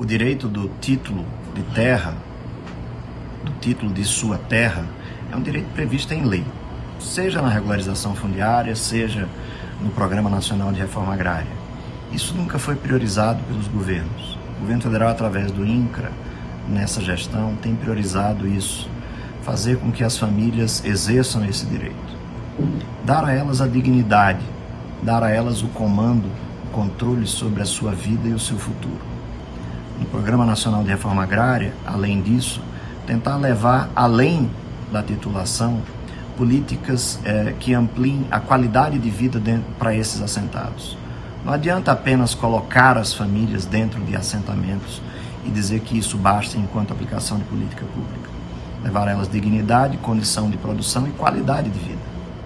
O direito do título de terra, do título de sua terra, é um direito previsto em lei, seja na regularização fundiária, seja no Programa Nacional de Reforma Agrária. Isso nunca foi priorizado pelos governos. O governo federal, através do INCRA, nessa gestão, tem priorizado isso, fazer com que as famílias exerçam esse direito. Dar a elas a dignidade, dar a elas o comando, o controle sobre a sua vida e o seu futuro. Programa Nacional de Reforma Agrária, além disso, tentar levar além da titulação políticas é, que ampliem a qualidade de vida para esses assentados. Não adianta apenas colocar as famílias dentro de assentamentos e dizer que isso basta enquanto aplicação de política pública. Levar a elas dignidade, condição de produção e qualidade de vida.